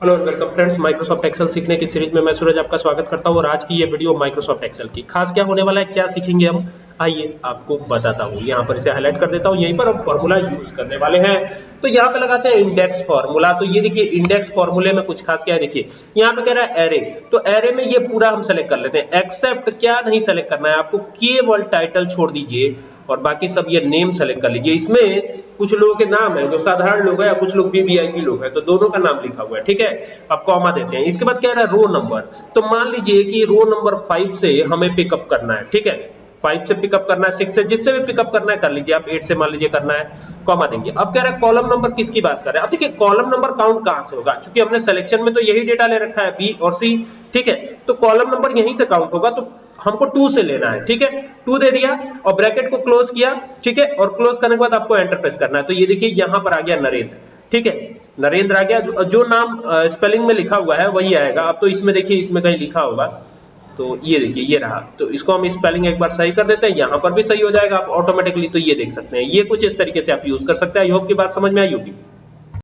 Hello welcome friends Microsoft Excel सीखने की series में मैं सूरज आपका स्वागत करता हूँ और आज की ये वीडियो माइक्रोसॉफ्ट एक्सेल की। खास क्या होने वाला है, क्या सीखेंगे हम? आइए आपको बताता हूँ। यहाँ पर इसे हाईलाइट कर देता हूँ। यहीं पर हम फॉर्मूला यूज़ करने वाले हैं। तो यहाँ पे लगाते हैं इंडेक्स फॉर्मूला तो ये देखिए इंडेक्स फॉर्मूले में कुछ खास क्या है? देखिए, यहाँ पे कह रहा है एरे तो एरे में ये पूरा हम सेलेक्ट कर लेते हैं। एक्सेप्ट क्या नहीं सेलेक्ट करना है आपको? केवल टाइटल छोड़ दीजिए। और बाकी सब ये नेम सेलेक्ट कर लीजिए। इसमें कुछ लोगों के नाम है, जो साधारण लोग हैं या कुछ लोग वीवीआईपी लोग हैं तो दोनों का नाम लिखा हुआ है, ठीक है? अब कॉमा देते हैं। इसके बाद क्या रहा है रो नंबर तो मान लीजिए कि रो नंबर फाइव से हमें पिकअप करना है, ठीक है? फाइव से पिकअप करना है सिक्स से जिससे भी पिकअप करना है, कर लीजिए आप एट से मान लीजिए करना है कॉमा देंगे। अब कह रहा है कॉलम नंबर किसकी बात कर रहे हैं? अब देखिए कॉलम नंबर काउंट कहाँ से होगा? क्योंकि हमने सिलेक्शन में तो यही डेटा ले रखा है बी और सी ठीक है? तो कॉलम नंबर यहीं से काउंट होगा तो हमको टू से लेना है, ठीक है? टू दे दिया और ब्रैकेट को क्लोज किया, ठीक है? और क्लोज करने के बाद आपको एंटर प्रेस करना है। तो ये देखिए, यहाँ पर आ गया नरेंद्र, ठीक है? नरेंद्र आ गया। जो नाम स्पेलिंग में लिखा हुआ है, वही आएगा। अब तो इसमें देखिए, इसमें कहीं लिखा होगा। तो ये देखिए, ये रहा। तो इसको हम स्पेलिंग एक बार सही कर देते हैं। यहाँ पर भी सही हो जाएगा। आप ऑटोमेटिकली तो ये देख सकते हैं। ये कुछ इस तरीके से आप यूज़ कर सकते हैं। आई होप की बात समझ में आई होगी।